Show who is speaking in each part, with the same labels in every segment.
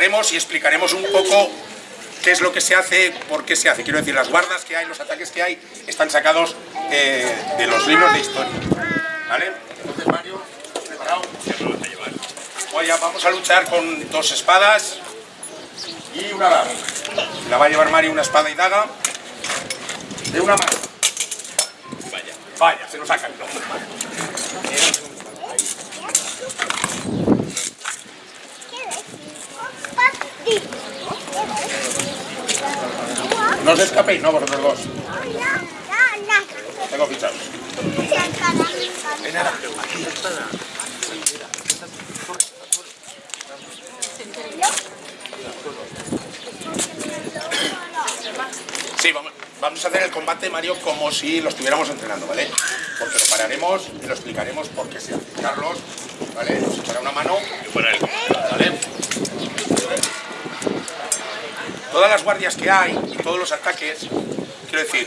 Speaker 1: y explicaremos un poco qué es lo que se hace, por qué se hace. Quiero decir, las guardas que hay, los ataques que hay, están sacados eh, de los libros de historia. ¿Vale? Entonces, Mario, preparado. vamos a luchar con dos espadas y una daga. La va a llevar Mario una espada y daga de una mano. Vaya, vaya, se lo sacan. No os escapéis, no, vosotros dos. Tengo fichados. Sí, vamos, vamos a hacer el combate, Mario, como si lo estuviéramos entrenando, ¿vale? Porque lo pararemos y lo explicaremos por qué se hace. Carlos, ¿vale? Nos echará una mano. ¿Vale? Todas las guardias que hay y todos los ataques, quiero decir,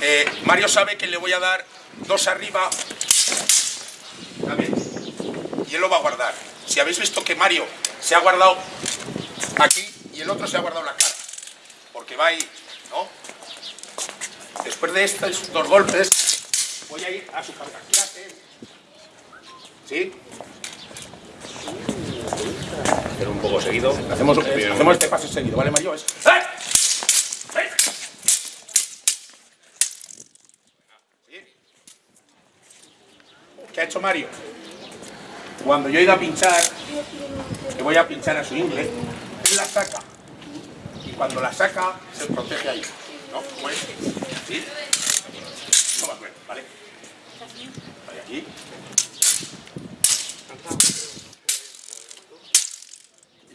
Speaker 1: eh, Mario sabe que le voy a dar dos arriba, y él lo va a guardar. Si habéis visto que Mario se ha guardado aquí y el otro se ha guardado la cara, porque va ahí, ¿no? Después de estos dos golpes, voy a ir a su carga. ¿Sí?
Speaker 2: Hacer un poco seguido.
Speaker 1: Hacemos, hacemos este paso seguido, ¿vale, Mario? Es... ¡Eh! ¿Qué ha hecho Mario? Cuando yo he ido a pinchar, que voy a pinchar a su ingle, él la saca. Y cuando la saca, se protege ahí. ¿No? ¿Cómo es? ¿Sí? No va a ver, ¿vale? Vale, aquí.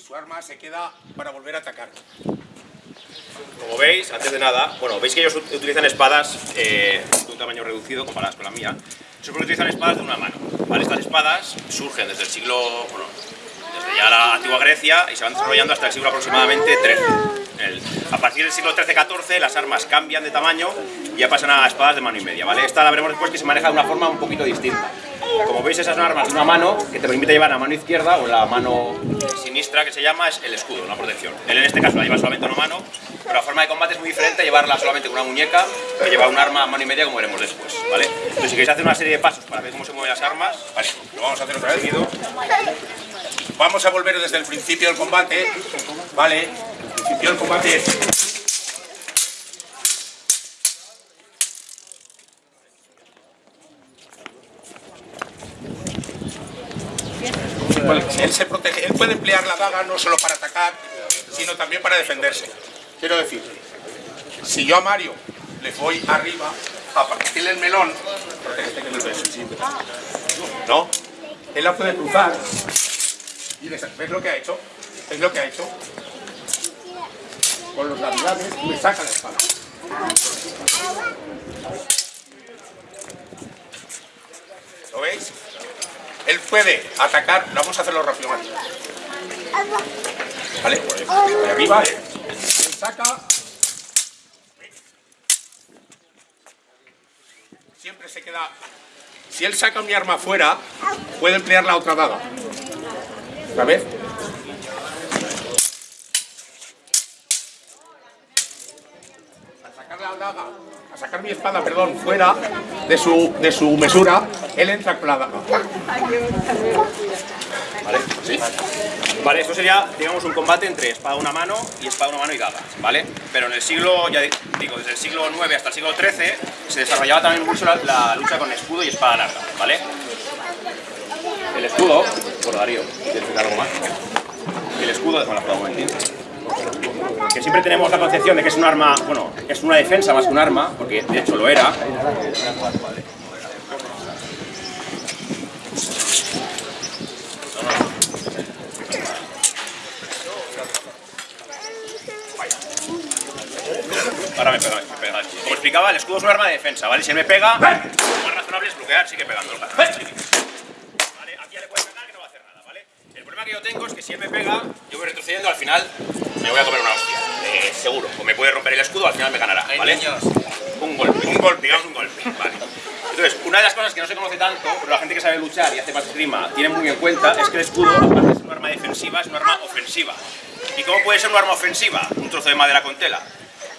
Speaker 1: Su arma se queda para volver a atacar.
Speaker 2: Como veis, antes de nada, bueno, veis que ellos utilizan espadas eh, de un tamaño reducido comparadas con la mía siempre utilizan espadas de una mano. Estas espadas surgen desde el siglo, bueno, desde ya la antigua Grecia y se van desarrollando hasta el siglo aproximadamente XIII. a partir del siglo XIII-XIV las armas cambian de tamaño y ya pasan a espadas de mano y media, ¿vale? Esta la veremos después que se maneja de una forma un poquito distinta. Como veis esas armas de una mano que te permite llevar la mano izquierda o la mano sinistra que se llama es el escudo, una protección. Él en este caso la lleva solamente una mano, pero la forma de combate es muy diferente llevarla solamente con una muñeca que llevar un arma a mano y media como veremos después, ¿vale? Entonces si queréis hacer una serie de pasos para ver cómo se mueven las armas, lo vamos a hacer otra vez.
Speaker 1: Vamos a volver desde el principio del combate, ¿vale? Principio del combate él se protege, él puede emplear la daga no solo para atacar, sino también para defenderse. Quiero decir, si yo a Mario le voy arriba a partirle el melón, ¿no? Él la puede cruzar y ¿ves lo que ha hecho? ¿Ves lo que ha hecho? Con los laterales me saca la espada. ¿Lo veis? Él puede atacar, vamos a hacerlo rápido más. ¿Vale? De arriba, él saca. Siempre se queda... Si él saca mi arma afuera, puede emplear la otra daga. ¿Otra vez? Al sacar la daga, sacar mi espada, perdón, fuera de su, de su mesura, él entra daga.
Speaker 2: ¿Vale? Esto sería, digamos, un combate entre espada una mano y espada una mano y daga, ¿vale? Pero en el siglo, ya digo, desde el siglo IX hasta el siglo XIII se desarrollaba también mucho la, lucha con escudo y espada larga, ¿vale? El escudo, por Darío, ¿quieres algo más? El escudo, déjame la un momentito que siempre tenemos la concepción de que es un arma, bueno, es una defensa más que un arma, porque de hecho lo era. Ahora me pega, me pega. Como explicaba, el escudo es un arma de defensa, ¿vale? Si él me pega, lo más razonable es bloquear, sigue pegando. ¿Vale? Aquí ya le puede pegar que no va a hacer nada, ¿vale? El problema que yo tengo es que si él me pega, yo voy retrocediendo, al final me voy a comer una hostia. Eh, seguro. O me puede romper el escudo, al final me ganará, ¿vale? Un golpe, un golpe, digamos un golpe, ¿vale? Entonces, una de las cosas que no se conoce tanto, pero la gente que sabe luchar y hace más esgrima tiene muy en cuenta, es que el escudo, aparte de ser un arma defensiva, es un arma ofensiva. ¿Y cómo puede ser un arma ofensiva? Un trozo de madera con tela.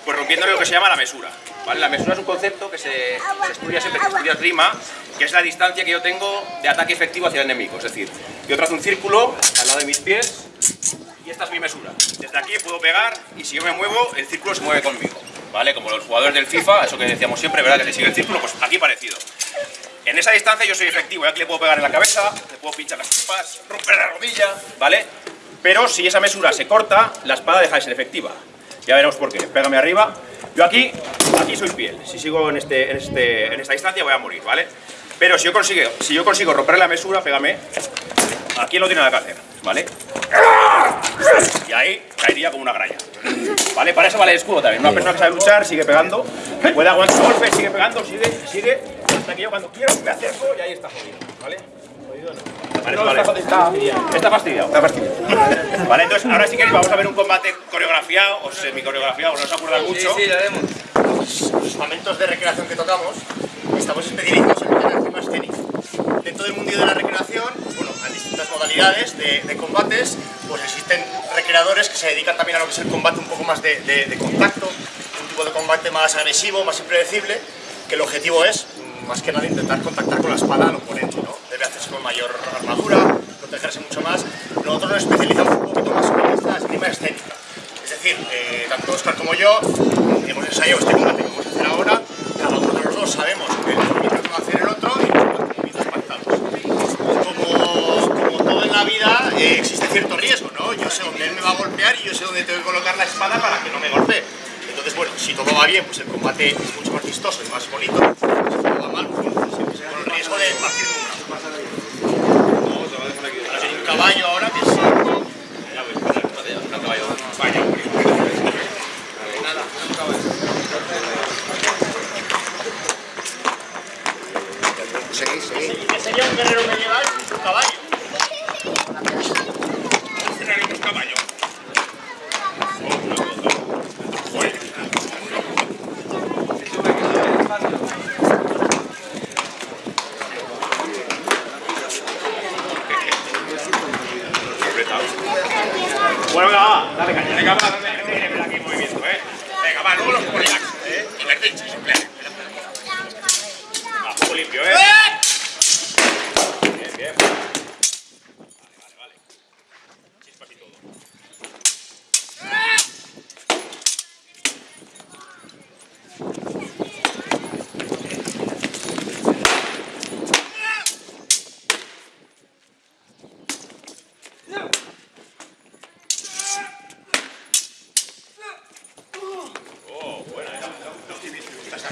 Speaker 2: Pues rompiéndole lo que se llama la mesura. ¿vale? La mesura es un concepto que se, se estudia siempre que estudias rima, que es la distancia que yo tengo de ataque efectivo hacia el enemigo. Es decir, yo trazo un círculo al lado de mis pies esta es mi mesura. Desde aquí puedo pegar y si yo me muevo, el círculo se mueve conmigo. ¿Vale? Como los jugadores del FIFA, eso que decíamos siempre, ¿verdad? Que se sigue el círculo, pues aquí parecido. En esa distancia yo soy efectivo, y aquí le puedo pegar en la cabeza, le puedo pinchar las chupas, romper la rodilla, ¿vale? Pero si esa mesura se corta, la espada deja de ser efectiva. Ya veremos por qué. Pégame arriba. Yo aquí, aquí soy fiel. Si sigo en, este, en, este, en esta distancia voy a morir, ¿vale? Pero si yo consigo, si yo consigo romper la mesura, pégame. Aquí no tiene nada que hacer, ¿vale? Y ahí caería como una gralla. ¿Vale? Para eso vale el escudo también. Una persona que sabe luchar sigue pegando, puede aguantar su golpe, sigue pegando, sigue, sigue, hasta que yo cuando quiero me acerco y ahí está jodido. ¿Vale? Jodido no. Vale, vale. Está fastidiado. Está fastidiado. Vale, entonces ahora si queréis vamos a ver un combate coreografiado o semi coreografiado, no os acuerdan mucho.
Speaker 3: Sí, sí, lo haremos.
Speaker 4: los momentos de recreación que tocamos, estamos especializados en el tema escénico. Dentro del mundo de la recreación, modalidades de, de combates, pues existen recreadores que se dedican también a lo que es el combate un poco más de, de- de contacto, un tipo de combate más agresivo, más impredecible, que el objetivo es, más que nada, intentar contactar con la espada al oponente, ¿no? Debe hacerse con mayor armadura, protegerse mucho más. Nosotros nos especializamos un poquito más en esta esgrima escénica. Es decir, eh, tanto Oscar como yo hemos ensayado este combate que vamos a hacer ahora, cada uno de los dos sabemos el movimiento que va a hacer el otro y los movimientos pactados. Como, como todo en la vida, eh, existe cierto riesgo, ¿no? Yo sé dónde él me va a golpear y yo sé dónde tengo que colocar la espada para que no me golpee. Entonces, bueno, si todo va bien, pues el combate es mucho más vistoso y más bonito. Si todo va mal, pues bueno, siempre se corre el riesgo de partir de un Ahora hay un caballo ahora que es...
Speaker 3: Seguí, seguí.
Speaker 4: ¿Qué sería un guerrero medieval sin su caballo?
Speaker 2: Tenemos caballo. Bueno, venga, va, dale caña, venga, va, dale, gente que viene aquí en movimiento, eh. Venga, va, luego los polilax, eh. Y vertiches, simple. Va, juego limpio, eh. Bien, bien. Vale, vale, vale. Chispas y todo.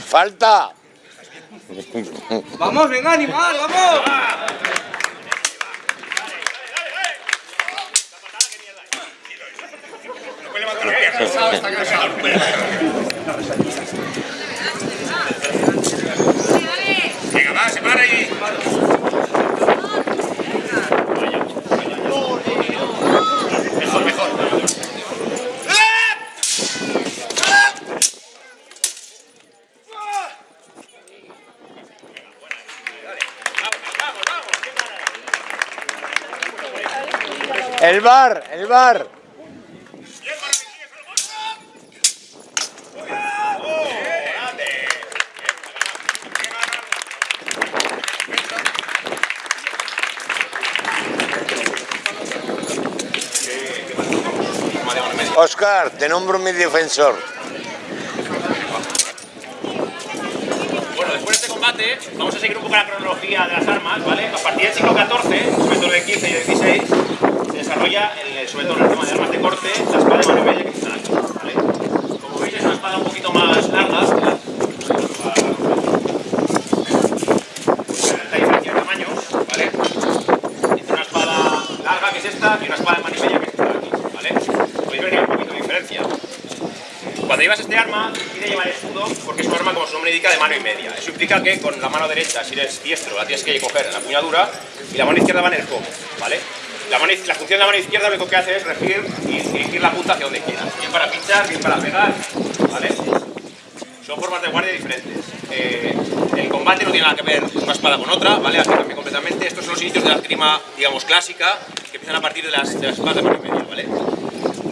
Speaker 3: ¡Falta!
Speaker 5: Vamos, venga, animal, vamos.
Speaker 2: La pierna. Está cansado. Venga, va, se para ahí.
Speaker 4: Mejor, mejor.
Speaker 3: El bar, el bar. Oscar, te nombro mi defensor.
Speaker 2: Bueno, después de este combate, vamos a seguir un poco la cronología de las armas, ¿vale? A partir del siglo XIV, sobre todo del XV y del XVI, desarrolla, el, sobre todo en el tema de armas de corte, la espada de mano y media que están aquí. Como veis, es una espada un poquito más larga. Esta diferencia de tamaños, ¿vale? Entre una espada larga, que es esta, y una espada de mano y media, que es esta aquí, ¿vale? Podéis ver que hay un poquito de diferencia. Cuando llevas este arma, pide llevar escudo porque es un arma, como su nombre indica, de mano y media. Eso implica que con la mano derecha, si eres diestro, la tienes que coger en la puñadura y la mano izquierda va en el codo, ¿vale? La, mano la función de la mano izquierda lo único que hace es regir y dirigir la punta hacia donde quieras. Bien para pinchar, bien para pegar, ¿vale? Son formas de guardia diferentes. Eh, el combate no tiene nada que ver una espada con otra, ¿vale? Cambia completamente. Estos son los inicios de la esgrima, digamos, clásica, que empiezan a partir de las, de las espadas de mano y media, ¿vale?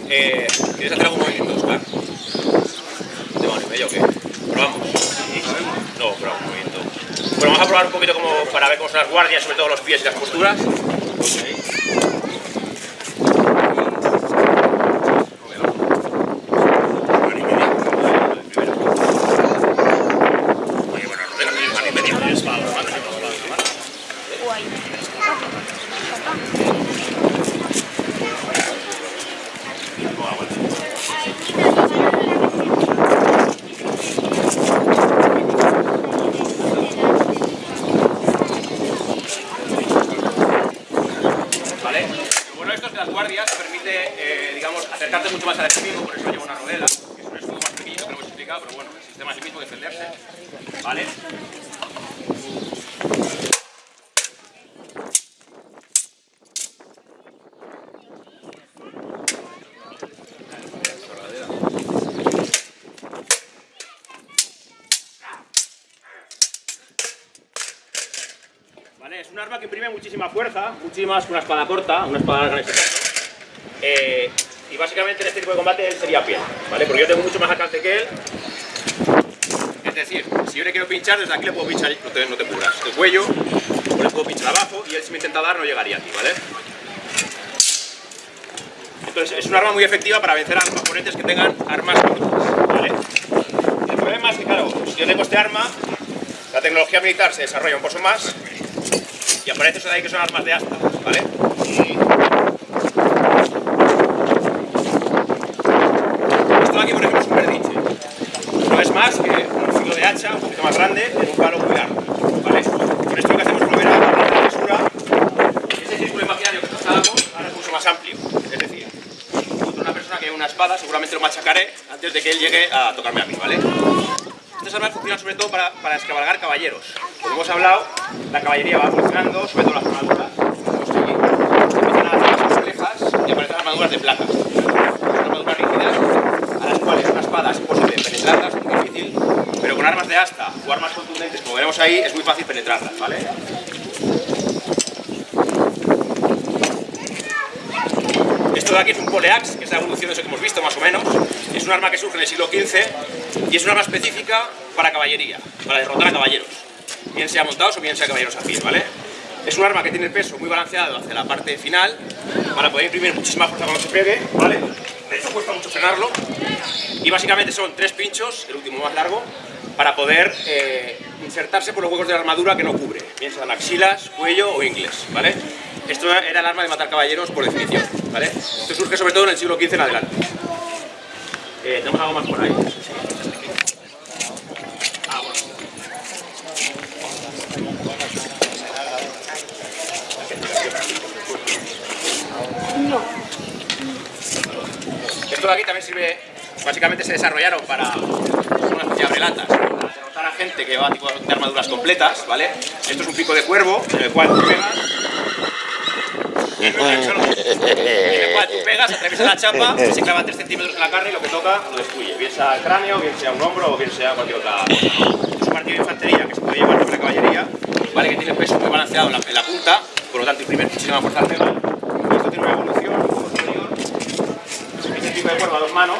Speaker 2: Eh, ¿Quieres hacer algún movimiento, Oscar? ¿De mano y medio o qué? ¿Probamos? No, probamos un movimiento. Bueno, vamos a probar un poquito como para ver cómo son las guardias, sobre todo los pies y las posturas. Mano y media. Primero. Oye, bueno, no venga, mano y media. Es para las manos y para las manos. ¿Vale? Lo bueno de esto es que las guardias te permite, eh, digamos, acercarte mucho más al enemigo, por eso lleva una rodela, que es un escudo más pequeño que lo hemos explicado, pero bueno, el sistema es el mismo, defenderse. ¿Vale? ¿Vale? Es un arma que imprime muchísima fuerza, que una espada corta, una espada larga en este caso. Eh, y básicamente en este tipo de combate él sería pie, ¿vale? Porque yo tengo mucho más alcance que él. Es decir, si yo le quiero pinchar, desde aquí le puedo pinchar, no te, no te cubras, el cuello, o le puedo pinchar abajo, y él si me intenta dar no llegaría a ti, ¿vale? Entonces es un arma muy efectiva para vencer a los oponentes que tengan armas cortas, ¿vale? El problema es que, claro, si yo tengo este arma, la tecnología militar se desarrolla un poco más, y aparece eso de ahí que son armas de asta, ¿vale? Esto de aquí, por ejemplo, es un perdiche. No es más que un filo de hacha un poquito más grande en un palo muy largo, ¿vale? Con esto que hacemos es volver a la la. Ese círculo imaginario que trazábamos ahora es mucho más amplio, es decir, una persona que lleva una espada seguramente lo machacaré antes de que él llegue a tocarme a mí, ¿vale? Funcionan sobre todo para, para escabalgar caballeros. Como hemos hablado, la caballería va evolucionando, sobre todo las armaduras. Empiezan a hacer más complejas y aparecen armaduras de plata. Son armaduras rígidas a las cuales una espada es imposible penetrarlas, es muy difícil, pero con armas de asta o armas contundentes, como veremos ahí, es muy fácil penetrarlas, ¿vale? Esto de aquí es un poleaxe, que es la evolución de eso que hemos visto más o menos. Es un arma que surge en el siglo XV y es un arma específica para caballería, para derrotar a caballeros, bien sea montados o bien sea caballeros a pie, ¿vale? Es un arma que tiene el peso muy balanceado hacia la parte final para poder imprimir muchísima fuerza cuando se pegue, ¿vale? De hecho cuesta mucho frenarlo y básicamente son tres pinchos, el último más largo, para poder eh, insertarse por los huecos de la armadura que no cubre, bien sean axilas, cuello o ingles, ¿vale? Esto era el arma de matar caballeros por definición, ¿vale? Esto surge sobre todo en el siglo XV en adelante. Eh, ¿Tenemos algo más por ahí? Ah, bueno. Esto de aquí también sirve, básicamente se desarrollaron para una especie de abrelatas, para derrotar a gente que lleva tipo de armaduras completas, ¿vale? Esto es un pico de cuervo en el cual tú pegas en el cual tú pegas, atraviesas la chapa, se clava 3 centímetros en la carne y lo que toca lo destruye. Bien sea el cráneo, bien sea un hombro o bien sea cualquier otra. Es un partido de infantería que se puede llevar sobre la caballería, ¿vale? que tiene peso muy balanceado en la, punta, por lo tanto imprime muchísima fuerza al pegar. Esto tiene un poco superior. Este tipo de cuerda a dos manos.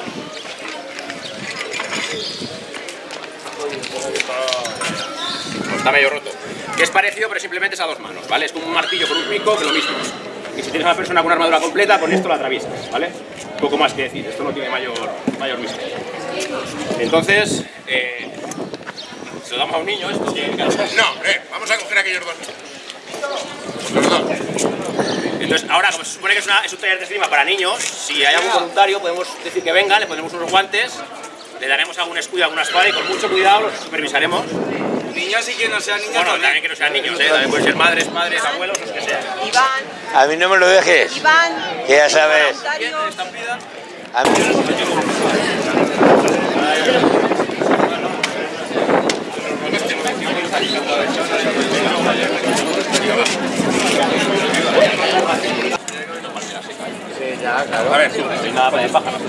Speaker 2: Pues está medio roto. Que es parecido, pero simplemente es a dos manos, ¿vale? Es como un martillo con un pico, que lo mismo. Y si tienes a una persona con una armadura completa, con esto la atraviesas, ¿vale? Poco más que decir, esto no tiene mayor, mayor misterio. Entonces, eh, se lo damos a un niño esto.
Speaker 1: No, hombre, vamos a coger aquellos dos. Los dos.
Speaker 2: Entonces, ahora, como se supone que es, una- es un taller de esgrima para niños, si hay algún voluntario, podemos decir que venga, le pondremos unos guantes, le daremos algún escudo, alguna espada y con mucho cuidado los supervisaremos.
Speaker 5: Niños y que no sean niños
Speaker 2: Bueno,
Speaker 5: también.
Speaker 2: también que no sean niños, ¿eh? también pueden ser madres, padres, abuelos, los que sean.
Speaker 6: Iván,
Speaker 3: A mí no me lo dejes.
Speaker 6: Iván,
Speaker 3: Que ya sabes. A mí
Speaker 1: A ver,
Speaker 2: Nada, para pájaros.